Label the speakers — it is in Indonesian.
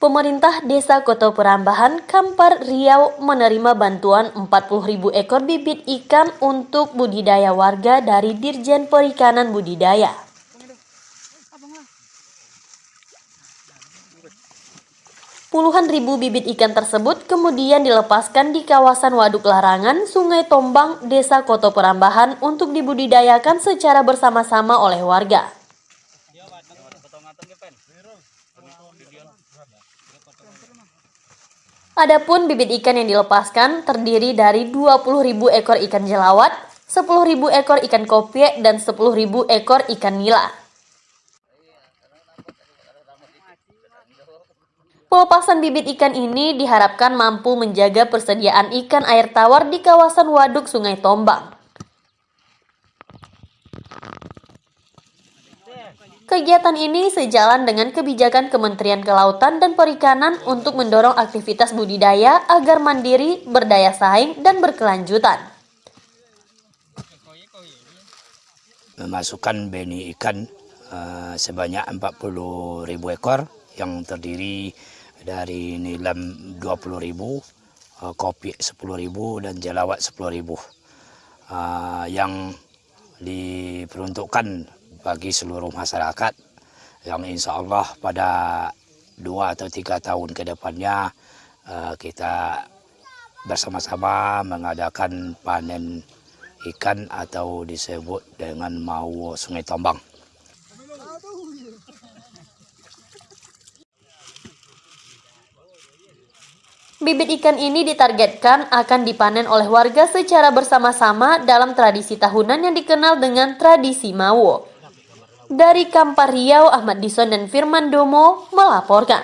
Speaker 1: Pemerintah Desa Koto Perambahan, Kampar Riau menerima bantuan 40.000 ekor bibit ikan untuk budidaya warga dari Dirjen Perikanan Budidaya. Puluhan ribu bibit ikan tersebut kemudian dilepaskan di kawasan Waduk Larangan, Sungai Tombang, Desa Koto Perambahan untuk dibudidayakan secara bersama-sama oleh warga. Adapun bibit ikan yang dilepaskan terdiri dari 20.000 ekor ikan jelawat, 10.000 ekor ikan kopie, dan 10.000 ekor ikan nila. Pelepasan bibit ikan ini diharapkan mampu menjaga persediaan ikan air tawar di kawasan waduk Sungai Tombang. Kegiatan ini sejalan dengan kebijakan Kementerian Kelautan dan Perikanan untuk mendorong aktivitas budidaya agar mandiri, berdaya saing, dan berkelanjutan.
Speaker 2: memasukkan benih ikan uh, sebanyak 40 ribu ekor yang terdiri dari nilam 20 ribu, uh, kopi 10 ribu dan jelawat 10 ribu uh, yang diperuntukkan bagi seluruh masyarakat yang insya Allah pada dua atau tiga tahun ke depannya uh, kita bersama-sama mengadakan panen ikan atau disebut dengan mau sungai tombang.
Speaker 1: Bibit ikan ini ditargetkan akan dipanen oleh warga secara bersama-sama dalam tradisi tahunan yang dikenal dengan tradisi Mawo. Dari Kampar Riau, Ahmad Dison dan Firman Domo melaporkan.